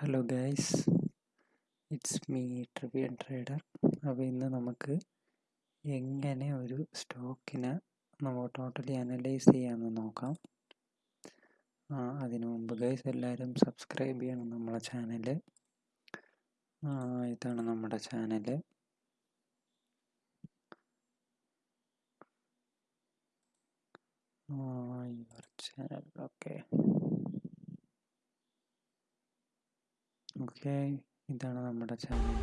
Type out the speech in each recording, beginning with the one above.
Hello guys it's me Trivian trader അപ്പോൾ ഇന്ന് നമുക്ക് എങ്ങനെ ഒരു സ്റ്റോക്കിനെ നമുക്ക് ടോട്ടലി അനലൈസ് ചെയ്യാമെന്ന് നോക്കാം. അതിനു മുമ്പ് ഗൈസ് എല്ലാവരും സബ്സ്ക്രൈബ് ചെയ്യണം നമ്മുടെ ചാനൽ ഇതാണ് നമ്മുടെ ചാനൽ ചാനൽ ഓക്കെ ഓക്കെ. ഇതാണ് നമ്മുടെ ചാനൽ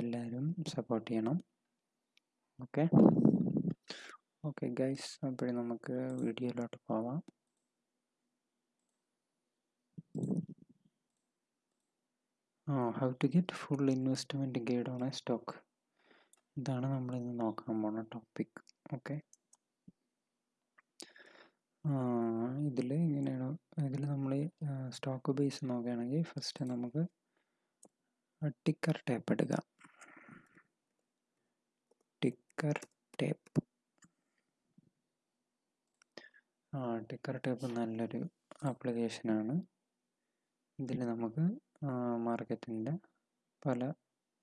എല്ലാവരും സപ്പോർട്ട് ചെയ്യണം. ഓക്കെ. ഓക്കെ ഗൈസ് അപ്പോഴും നമുക്ക് വീഡിയോയിലോട്ട് പോവാം. How to get full investment guide on a stock ഇതാണ് നമ്മളിന്ന് നോക്കാൻ പോണ ടോപ്പിക് ഓക്കെ. ഇതിൽ ഇങ്ങനെയാണ് ഇതിൽ നമ്മൾ സ്റ്റോക്ക് ബേസ് നോക്കുകയാണെങ്കിൽ ഫസ്റ്റ് നമുക്ക് ടിക്കർ ടേപ്പ് എടുക്കാം ടിക്കർ ടേപ്പ് ആ ടിക്കർ ടേപ്പ് നല്ലൊരു ആപ്ലിക്കേഷനാണ് ഇതിൽ നമുക്ക് മാർക്കറ്റിന്റെ പല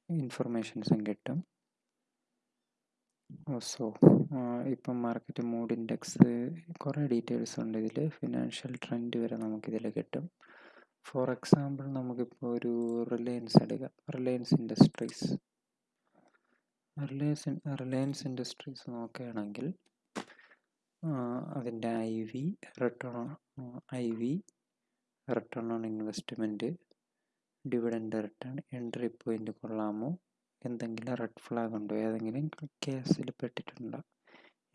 ഇൻഫർമേഷൻസും കിട്ടും. സോ ഇപ്പം മാർക്കറ്റ് മൂഡ് ഇൻഡെക്സ് കുറേ ഡീറ്റെയിൽസ് ഉണ്ട് ഇതിൽ ഫിനാൻഷ്യൽ ട്രെൻഡ് വരെ നമുക്കിതിൽ കിട്ടും. ഫോർ എക്സാമ്പിൾ നമുക്കിപ്പോൾ ഒരു റിലയൻസ് എടുക്കാം. Reliance Industries Reliance Reliance Industries നോക്കുകയാണെങ്കിൽ അതിന്റെ I V return I V return on investment dividend return entry point കൊള്ളാമോ? എന്തെങ്കിലും റെഡ് ഫ്ലാഗ് ഉണ്ടോ? ഏതെങ്കിലും കേസിൽ പെട്ടിട്ടുണ്ടോ?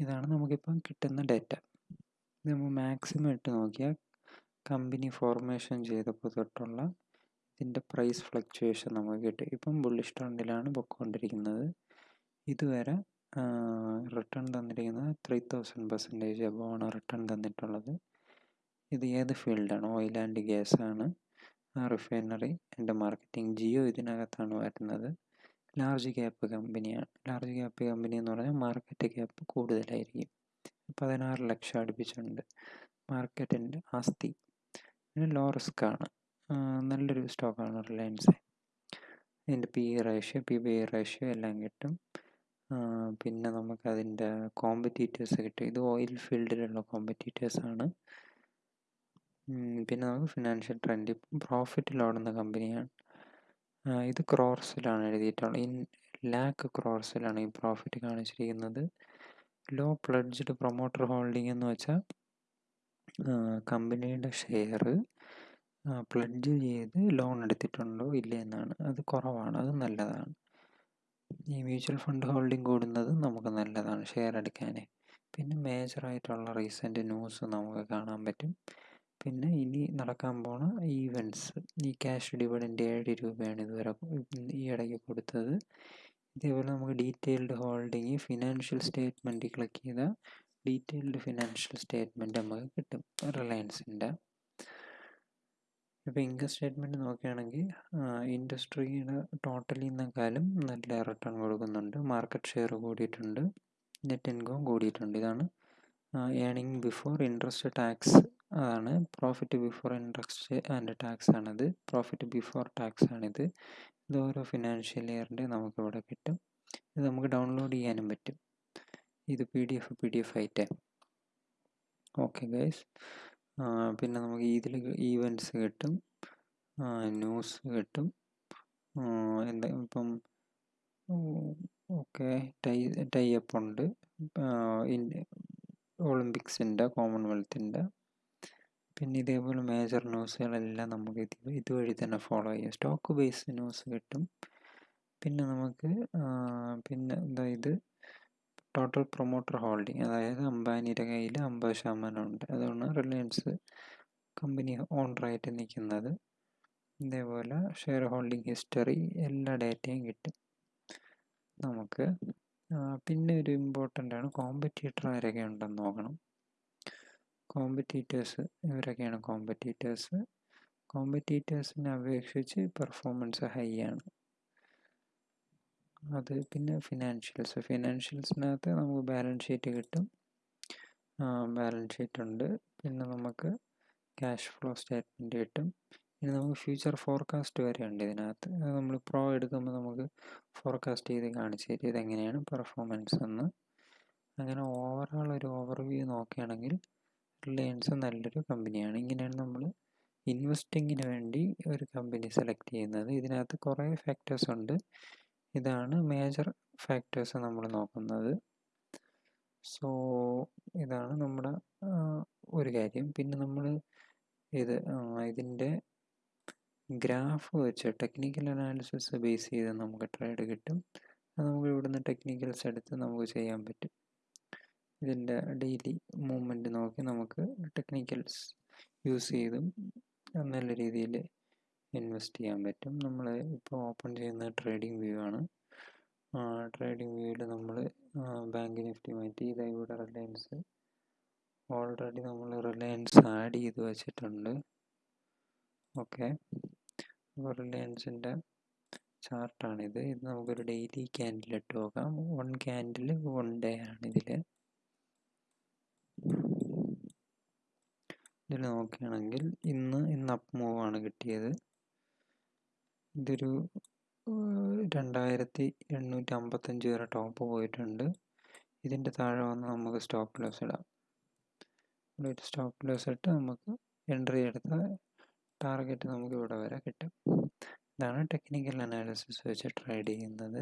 ഇതാണ് നമുക്കിപ്പം കിട്ടുന്ന ഡേറ്റ നമ്മൾ മാക്സിമം ഇട്ട് നോക്കിയാൽ കമ്പനി ഫോർമേഷൻ ചെയ്തപ്പോൾ തൊട്ടുള്ള ഇതിന്റെ പ്രൈസ് ഫ്ലക്ച്വേഷൻ നമുക്ക് കിട്ടും. ഇപ്പം ബുള്ളിഷ് ട്രെൻഡിലാണ് പൊയ്ക്കൊണ്ടിരിക്കുന്നത് ഇതുവരെ റിട്ടേൺ തന്നിരിക്കുന്നത് ത്രീ തൗസൻഡ് പെർസെന്റേജ് എബോവാണ് റിട്ടേൺ തന്നിട്ടുള്ളത്. ഇത് ഏത് ഫീൽഡാണ് ഓയിൽ ആൻഡ് ഗ്യാസ് ആണ്. റിഫൈനറി ആൻഡ് മാർക്കറ്റിംഗ് ജിയോ ഇതിനകത്താണ് വരുന്നത്. ലാർജ് ക്യാപ്പ് കമ്പനിയാണ് ലാർജ് ക്യാപ്പ് കമ്പനി എന്ന് പറഞ്ഞാൽ മാർക്കറ്റ് ക്യാപ്പ് കൂടുതലായിരിക്കും. പതിനാറ് ലക്ഷം അടുപ്പിച്ചിട്ടുണ്ട്. മാർക്കറ്റിന്റെ ആസ്തി. പിന്നെ ലോ റിസ്ക് ആണ്. നല്ലൊരു സ്റ്റോക്കാണ് റിലയൻസ്. ഇതിന്റെ P E ratio P B E ratio എല്ലാം കിട്ടും. പിന്നെ നമുക്ക് അതിന്റെ കോമ്പറ്റീറ്റേഴ്സ് കിട്ടും. ഇത് ഓയിൽ ഫീൽഡിലുള്ള കോമ്പറ്റീറ്റേഴ്സാണ് പിന്നെ നമുക്ക് ഫിനാൻഷ്യൽ ട്രെൻഡ്. പ്രോഫിറ്റിൽ ഓടുന്ന കമ്പനിയാണ്. ഇത് ക്രോർസിലാണ് എഴുതിയിട്ടുള്ളത് ഇൻ ലാക്ക് ക്രോർസിലാണ് ഈ പ്രോഫിറ്റ് കാണിച്ചിരിക്കുന്നത്. ലോ പ്ലഡ്ജ്ഡ് പ്രൊമോട്ടർ ഹോൾഡിംഗ് എന്ന് വെച്ചാൽ കമ്പനിയുടെ ഷെയർ പ്ലഡ്ജ് ചെയ്ത് ലോൺ എടുത്തിട്ടുണ്ടോ ഇല്ല എന്നാണ്. അത് കുറവാണ് അത് നല്ലതാണ്. ഈ മ്യൂച്വൽ ഫണ്ട് ഹോൾഡിംഗ് കൂടുന്നത് നമുക്ക് നല്ലതാണ് ഷെയർ എടുക്കാൻ പിന്നെ മേജറായിട്ടുള്ള റീസെന്റ് ന്യൂസ് നമുക്ക് കാണാൻ പറ്റും. പിന്നെ ഇനി നടക്കാൻ പോണ ഈവന്റ്സ് ഈ ക്യാഷ് ഡിവിഡന്റ് ഏഴ് രൂപയാണ് ഇതുവരെ ഈ ഇടയ്ക്ക് കൊടുത്തത്. ഇതേപോലെ നമുക്ക് detailed holding financial statement click ചെയ്താൽ ഡീറ്റെയിൽഡ് ഫിനാൻഷ്യൽ സ്റ്റേറ്റ്മെന്റ് നമുക്ക് കിട്ടും. റിലയൻസിന്റെ ഇപ്പോൾ ഇൻകം സ്റ്റേറ്റ്മെന്റ് നോക്കുകയാണെങ്കിൽ ഇൻഡസ്ട്രിയുടെ ടോട്ടലിനേക്കാളും നല്ല റിട്ടേൺ കൊടുക്കുന്നുണ്ട്. മാർക്കറ്റ് ഷെയർ കൂടിയിട്ടുണ്ട്. നെറ്റ് ഇൻകം കൂടിയിട്ടുണ്ട്. ഇതാണ് ഏണിംഗ് ബിഫോർ ഇൻട്രസ്റ്റ് ടാക്സ് അതാണ്. Profit before interest and tax ആണിത്. പ്രോഫിറ്റ് ബിഫോർ ടാക്സ് ആണിത്. ഇത് ഓരോ ഫിനാൻഷ്യൽ ഇയറിന്റെ നമുക്കിവിടെ കിട്ടും. ഇത് നമുക്ക് ഡൗൺലോഡ് ചെയ്യാനും പറ്റും. ഇത് P D F P D F ആയിട്ട് ഓക്കെ ഗൈസ് പിന്നെ നമുക്ക് ഇതിൽ ഈവന്റ്സ് കിട്ടും. ന്യൂസ് കിട്ടും. എന്താ ഇപ്പം ഓക്കെ ടൈ ടൈ അപ്പ് ഉണ്ട്. ഒളിമ്പിക്സിന്റെ കോമൺവെൽത്തിന്റെ പിന്നെ ഇതേപോലെ മേജർ ന്യൂസുകളെല്ലാം നമുക്ക് ഇത് ഇതുവഴി തന്നെ ഫോളോ ചെയ്യാം. സ്റ്റോക്ക് ബേസ് ന്യൂസ് കിട്ടും. പിന്നെ നമുക്ക് പിന്നെ ഇത് ടോട്ടൽ പ്രൊമോട്ടർ ഹോൾഡിംഗ് അതായത് അംബാനിയുടെ കയ്യിൽ അമ്പത് ശതമാനം ഉണ്ട്. അതുകൊണ്ട് റിലയൻസ് കമ്പനി ഓണറായിട്ട് നിൽക്കുന്നത് ഇതേപോലെ ഷെയർ ഹോൾഡിംഗ് ഹിസ്റ്ററി എല്ലാ ഡേറ്റയും കിട്ടും. നമുക്ക് പിന്നെ ഒരു ഇമ്പോർട്ടന്റ് ആണ് കോമ്പറ്റീറ്റർ ആരൊക്കെ ഉണ്ടെന്ന് നോക്കണം. കോമ്പറ്റീറ്റേഴ്സ് ഇവരൊക്കെയാണ് കോമ്പറ്റീറ്റേഴ്സ് കോമ്പറ്റീറ്റേഴ്സിനെ അപേക്ഷിച്ച് പെർഫോമൻസ് ഹൈ ആണ്. അത് പിന്നെ ഫിനാൻഷ്യൽസ് ഫിനാൻഷ്യൽസിനകത്ത് നമുക്ക് ബാലൻസ് ഷീറ്റ് കിട്ടും. ബാലൻസ് ഷീറ്റ് ഉണ്ട്. പിന്നെ നമുക്ക് ക്യാഷ് ഫ്ലോ സ്റ്റേറ്റ്മെന്റ് കിട്ടും. ഇനി നമുക്ക് ഫ്യൂച്ചർ ഫോർകാസ്റ്റ് വരെ ഉണ്ട് ഇതിനകത്ത്. അത് നമ്മൾ പ്രോ എടുക്കുമ്പോൾ നമുക്ക് ഫോർകാസ്റ്റ് ചെയ്ത് കാണിച്ചു തരും ഇതെങ്ങനെയാണ് പെർഫോമൻസ് എന്ന്. അങ്ങനെ ഓവറോൾ ഒരു ഓവർവ്യൂ നോക്കുകയാണെങ്കിൽ റിലയൻസ് നല്ലൊരു കമ്പനിയാണ് ഇങ്ങനെയാണ് നമ്മൾ ഇൻവെസ്റ്റിങ്ങിന് വേണ്ടി ഒരു കമ്പനി സെലക്ട് ചെയ്യുന്നത്. ഇതിനകത്ത് കുറേ ഫാക്ടേഴ്സ് ഉണ്ട്. ഇതാണ് മേജർ ഫാക്ടേഴ്സ് നമ്മൾ നോക്കുന്നത്. സോ ഇതാണ് നമ്മുടെ ഒരു കാര്യം. പിന്നെ നമ്മൾ ഇത് ഇതിന്റെ ഗ്രാഫ് വെച്ച് ടെക്നിക്കൽ അനാലിസിസ് ബേസ് ചെയ്ത് നമുക്ക് ട്രേഡ് കിട്ടും. അത് നമുക്ക് ഇവിടുന്ന് ടെക്നിക്കൽസ് എടുത്ത് നമുക്ക് ചെയ്യാൻ പറ്റും. ഇതിന്റെ ഡെയിലി മൂവ്മെന്റ് നോക്കി നമുക്ക് ടെക്നിക്കൽസ് യൂസ് ചെയ്തും നല്ല രീതിയിൽ ഇൻവെസ്റ്റ് ചെയ്യാൻ പറ്റും. നമ്മൾ ഇപ്പോൾ ഓപ്പൺ ചെയ്യുന്ന ട്രേഡിംഗ് വ്യൂ ആണ്. ട്രേഡിംഗ് വ്യൂവിൽ നമ്മൾ ബാങ്ക് നിഫ്റ്റി മാറ്റി ഇതാ ഇവിടെ റിലയൻസ് ഓൾറെഡി നമ്മൾ റിലയൻസ് ആഡ് ചെയ്ത് വെച്ചിട്ടുണ്ട്. ഓക്കെ അപ്പോൾ റിലയൻസിന്റെ ചാർട്ടാണിത് ഇത് നമുക്കൊരു ഡെയിലി ക്യാൻഡിൽ ഇട്ട് നോക്കാം. വൺ ക്യാൻഡിൽ വൺ ഡേ ആണ് ഇതിൽ ഇതിൽ നോക്കുകയാണെങ്കിൽ ഇന്ന് ഇന്ന് അപ്പ് മൂവ് ആണ് കിട്ടിയത്. ഇതൊരു രണ്ടായിരത്തി എണ്ണൂറ്റി അമ്പത്തഞ്ച് വരെ ടോപ്പ് പോയിട്ടുണ്ട്. ഇതിന്റെ താഴെ വന്ന് നമുക്ക് സ്റ്റോപ്പ് ലോസ് ഇടാം. ഇവിടെ സ്റ്റോപ്പ് ലോസ് ഇട്ട് നമുക്ക് എൻട്രി എടുത്ത ടാർഗറ്റ് നമുക്ക് ഇവിടെ വരെ കിട്ടും. ഇതാണ് ടെക്നിക്കൽ അനാലിസിസ് വെച്ച് ട്രേഡ് ചെയ്യുന്നത്.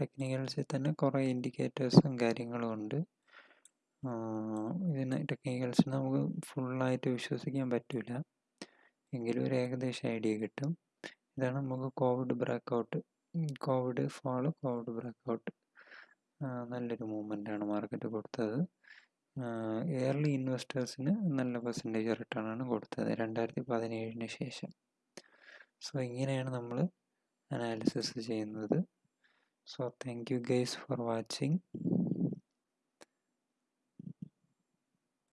ടെക്നിക്കൽസിൽ തന്നെ കുറേ ഇൻഡിക്കേറ്റേഴ്സും കാര്യങ്ങളും ഉണ്ട്. ഇതിന് ടെക്നിക്കൽസ് നമുക്ക് ഫുള്ളായിട്ട് വിശ്വസിക്കാൻ പറ്റില്ല എങ്കിലും ഒരു ഏകദേശം ഐഡിയ കിട്ടും. ഇതാണ് നമുക്ക് covid breakout covid follow covid breakout നല്ലൊരു മൂവ്മെന്റ് ആണ് മാർക്കറ്റ് കൊടുത്തത്. എയർലി ഇൻവെസ്റ്റേഴ്സിന് നല്ല പെർസെന്റേജ് റിട്ടേൺ ആണ് കൊടുത്തത് രണ്ടായിരത്തി പതിനേഴിന് ശേഷം. സോ ഇങ്ങനെയാണ് നമ്മൾ അനാലിസിസ് ചെയ്യുന്നത്. So thank you guys for watching